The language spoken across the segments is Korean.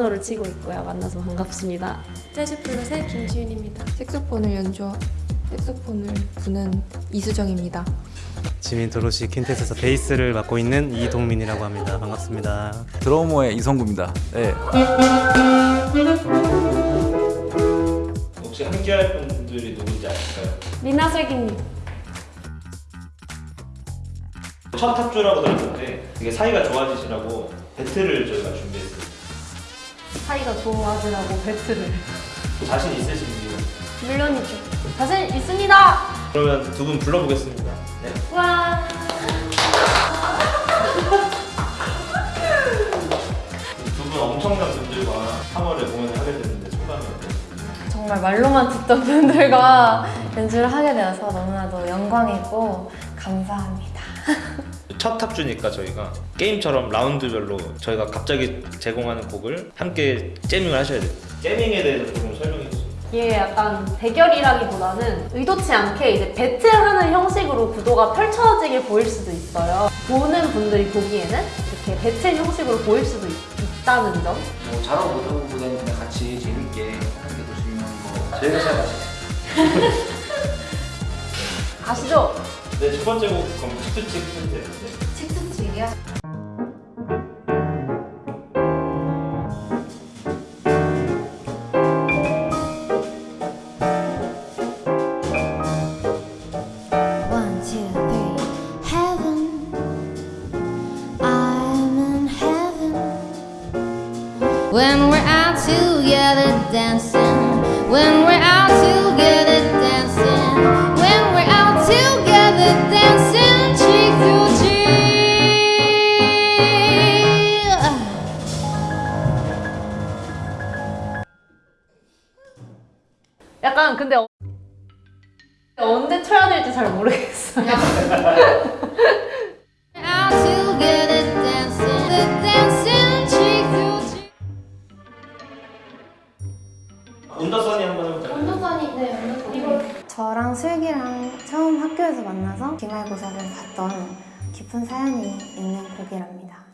피아노를 치고 있고요. 만나서 반갑습니다. 재즈 플루트의 김지윤입니다. 색소폰을 연주 색소폰을 부는 이수정입니다. 지민 도로시 퀸텟에서 베이스를 맡고 있는 이동민이라고 합니다. 반갑습니다. 드러머의 이성구입니다. 네. 혹시 함께할 분들이 누군지 아실까요? 미나슬기님. 첫 합주라고 들었는데 이게 사이가 좋아지시라고 배틀을 저희가 준비했어요. 사이가 좋아지라고 배틀을. 자신 있으신지 물론이죠. 자신 있습니다. 그러면 두 분 불러보겠습니다. 네. 와. 두 분 엄청난 분들과 3월에 공연을 하게 됐는데 소감이 어떠세요? 정말 말로만 듣던 분들과 연주를 하게 되어서 너무나도 영광이고 감사합니다. 첫 합주니까 저희가 게임처럼 라운드별로 저희가 갑자기 제공하는 곡을 함께 재밍을 하셔야 돼요. 재밍에 대해서 조금 설명해 주세요. 이게 약간 대결이라기보다는 의도치 않게 이제 배틀하는 형식으로 구도가 펼쳐지게 보일 수도 있어요. 보는 분들이 보기에는 이렇게 배틀 형식으로 보일 수도 있, 다는 점. 뭐 잘하고 못하고 보다는 그냥 같이 재밌게 하는 게 더 중요한 거 저희가 잘 맞아요 가시죠. 네, 첫 번째 곡 그럼 치트치 콘텐츠. 네. 칙칙칙이야? 언제 쳐야 될지 잘 모르겠어요. 한번? 언더선이 네, 언더선. 이거 저랑 슬기랑 처음 학교에서 만나서 기말고사를 봤던 깊은 사연이 있는 곡이랍니다.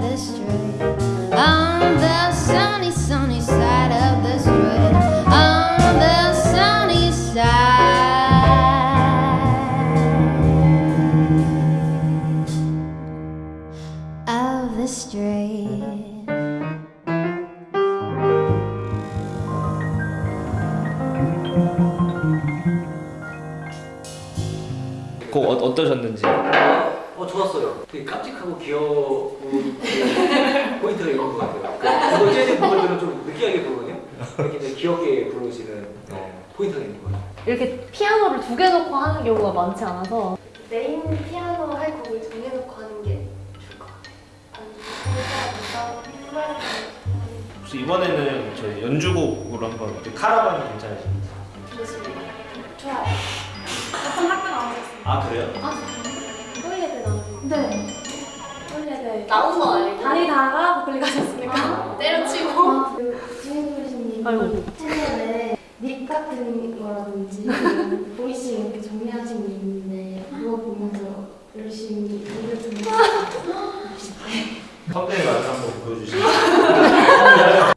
this dream. 어 좋았어요 되게 깜찍하고 귀여운 포인트가 있는 것 같아요 그 이거 재즈 부분들은 좀 느끼하게 부르거든요 이렇게 이제 귀엽게 부르시는 어, 포인트가 있는 것 같아요 이렇게 피아노를 두 개 놓고 하는 경우가 많지 않아서 메인 피아노 할 곡을 정해놓고 하는 게 좋을 것 같아요. 혹시 이번에는 저희 연주곡으로 한번 카라반이 괜찮으신지. 좋습니다. 좋아요. 같은 학교 나오셨어요. 아 그래요? 서울예대 나오셨어요. 네. 서울예대 나온 건 아니고 다니다가 버클리 가셨으니까 때려치고. 주인구리님 아이고. 채널에 lick 같은 거라든지 voicing 이렇게 정리하신 게 있는데 그거 보면서 열심히 노래 듣는 선배의 맛을 한번 보여주시죠.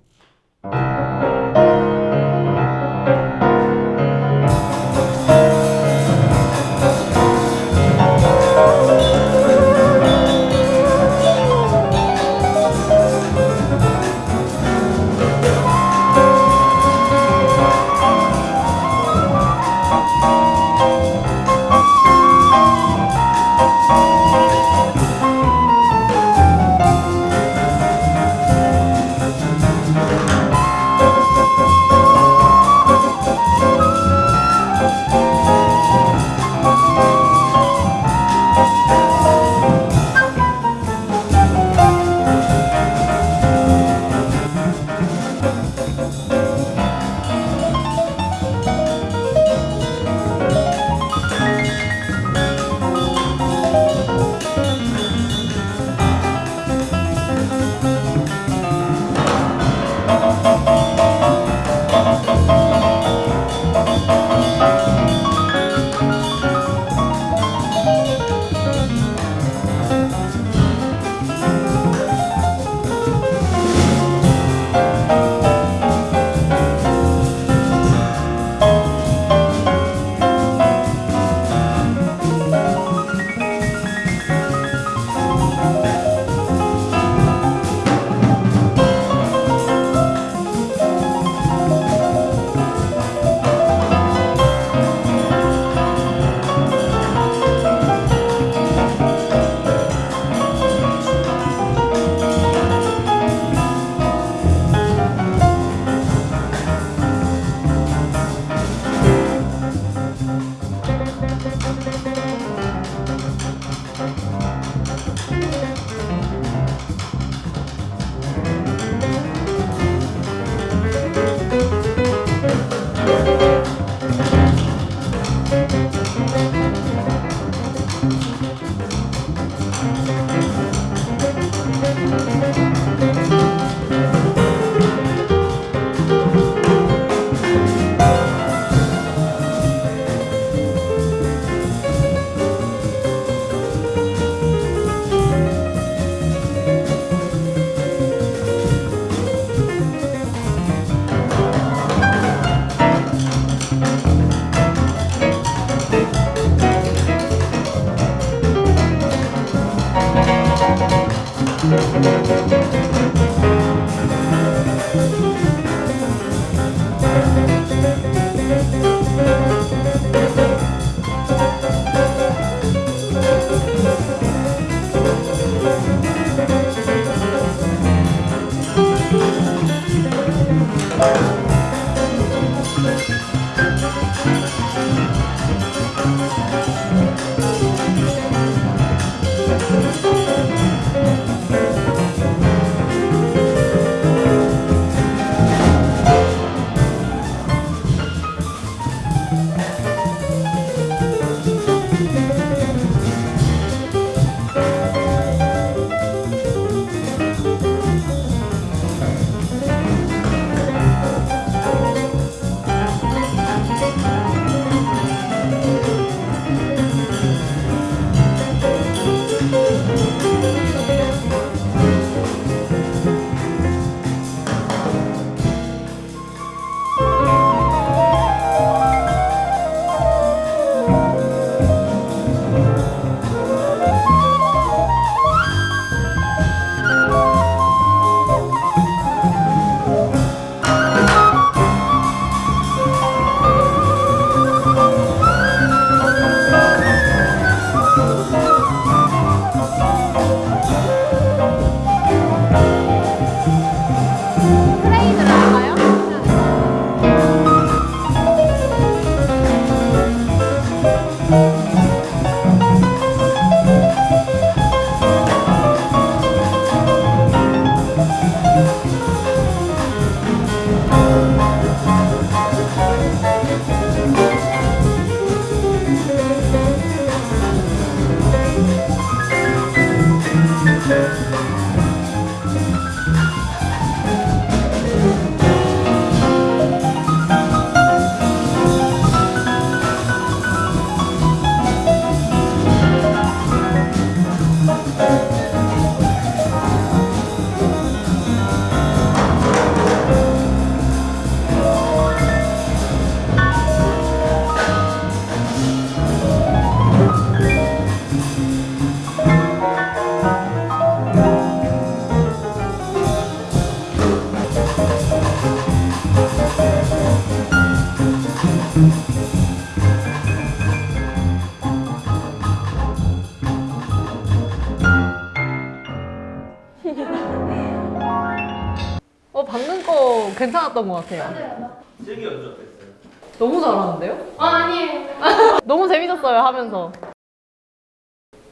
괜찮았던 것 같아요. 슬기 연주 어땠어요? 너무 잘하는데요? 아 아니에요. 너무 재밌었어요 하면서.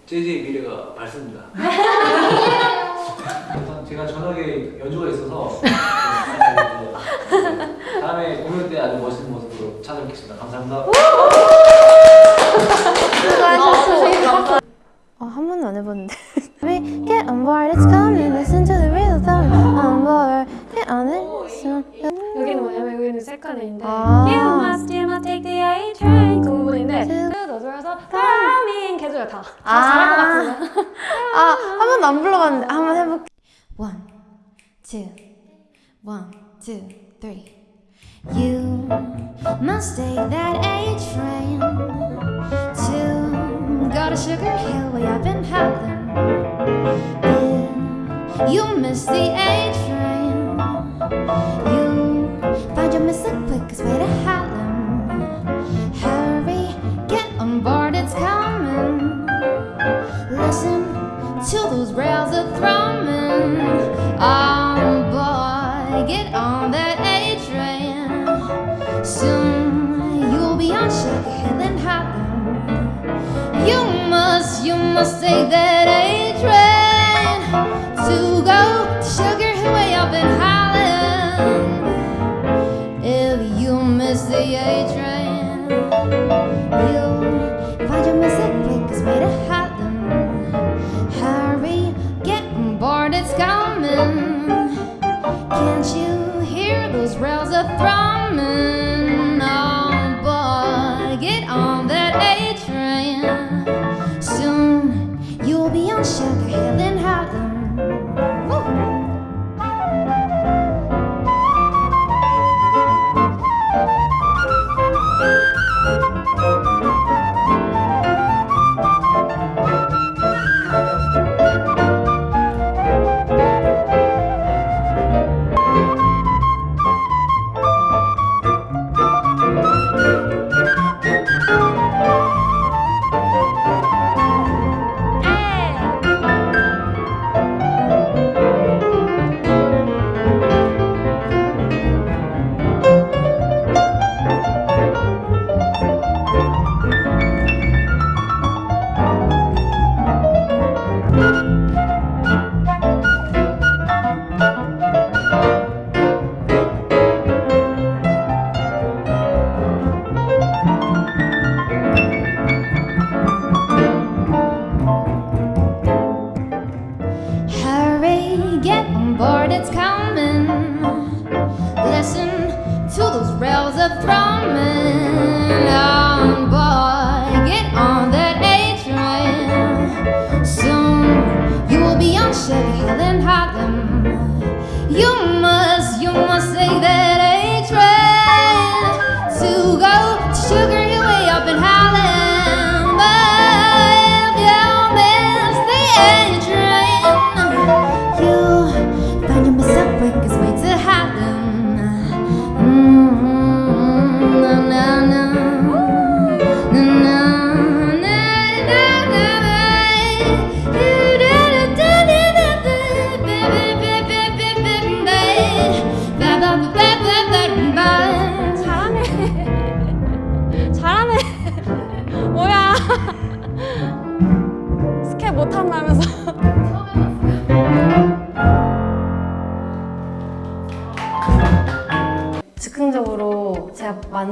JJ의 미래가 밝습니다. 우선 제가 저녁에 연주가 있어서 다음에 공연 때 아주 멋있는 모습으로 찾아뵙겠습니다. 감사합니다. 어, 한 번도 안 해봤는데. We get on board, it's coming. Listen to the real song. On board, soon. 여기는 뭐냐면 여기는 색깔인데 아. You must, you must take the A train 그 부분인데 그 너들어서 coming 계속요 다. 다 아. 잘할 것 같은데. 아, 한 번도 안 불러봤는데 한번 해볼게. One, two, one, two, three. You must take that A train to go to Sugar Hill way up in Highland. If you miss the A train, You found your missing quickest way to hide.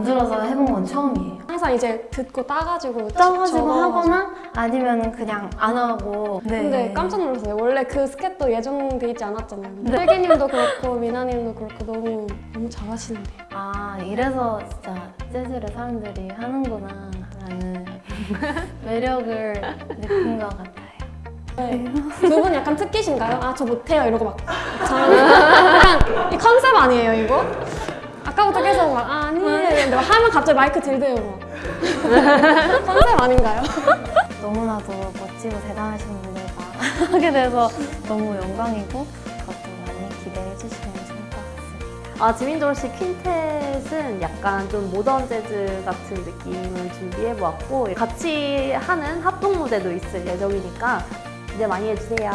만들어서 해본 건 처음이에요. 항상 이제 듣고 따가지고 적어가지고. 하거나 아니면 그냥 안 하고. 네. 근데 깜짝 놀랐어요. 원래 그 스케도 예정돼 있지 않았잖아요. 네. 슬기님도 그렇고 미나님도 그렇고 너무 너무 잘하시는데요. 아 이래서 진짜 재즈를 사람들이 하는구나 라는 매력을 느낀 것 같아요. 두분 약간 특기신가요? 아 저 못해요 이러고 막 잘하는 약간 이 컨셉 아니에요 이거? 아까부터 계속 막 아, 아니에요 이러는데 막 하면 갑자기 마이크 들대요 막 컨셉 아닌가요? 너무나도 멋지고 대단하신 분들과 하게 돼서 너무 영광이고 그것도 많이 기대해 주시면 좋을 것 같습니다. 아, 지민돌 씨 퀸텟은 약간 좀 모던 재즈 같은 느낌을 준비해 보았고 같이 하는 합동 무대도 있을 예정이니까 기대 많이 해주세요.